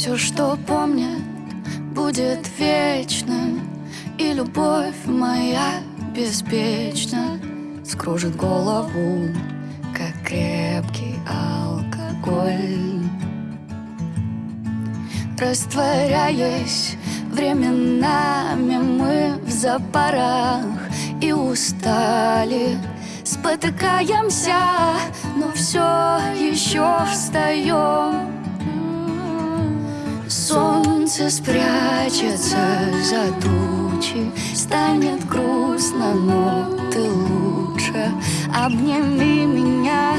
Все, что помнит, будет вечным. И любовь моя беспечна. Скружит голову, как крепкий алкоголь. Растворяясь временами мы в запарах И устали, спотыкаемся Но все еще встаем Солнце спрячется за тучи Станет грустно, но ты лучше. Обними меня,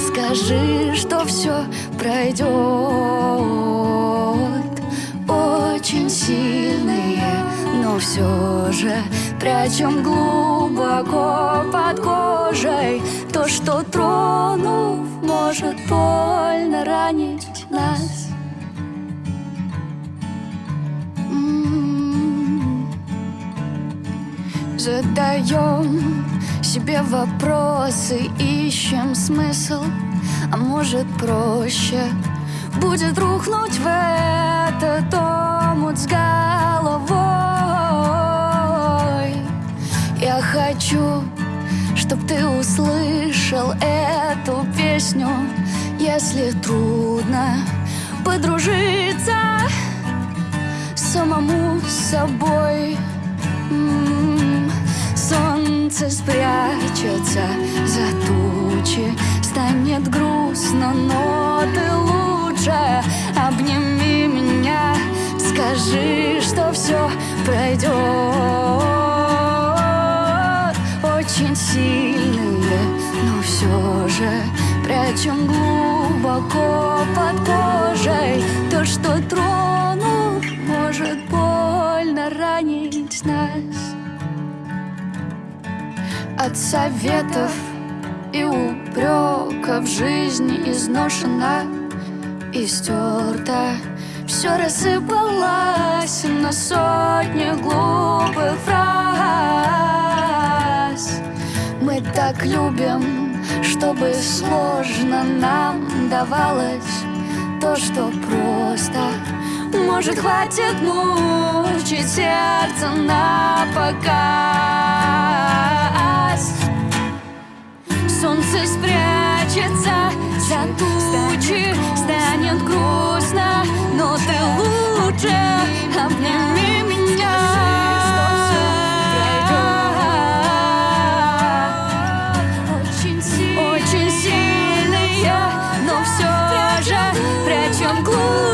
скажи, что все пройдет Очень сильные, но все же Прячем глубоко под кожей. То, что тронув, может больно ранить нас Задаем себе вопросы, ищем смысл А может проще будет рухнуть в этот омут с головой. Я хочу, чтоб ты услышал эту песню Если трудно подружиться самому с собой Солнце спрячется за тучи Станет грустно, но ты лучше Обними меня, скажи, что все пройдет Очень сильные, но все же Прячем глубоко под кожей от советов и упреков. Жизни изношена и стерта Все рассыпалось на сотни глупых фраз. Мы так любим, чтобы сложно нам давалось То, что просто. Может, хватит мучить сердце на показ Солнце спрячется за тучи Станет грустно, но ты лучше Обними меня. Очень сильные, но все же Прячем глубоко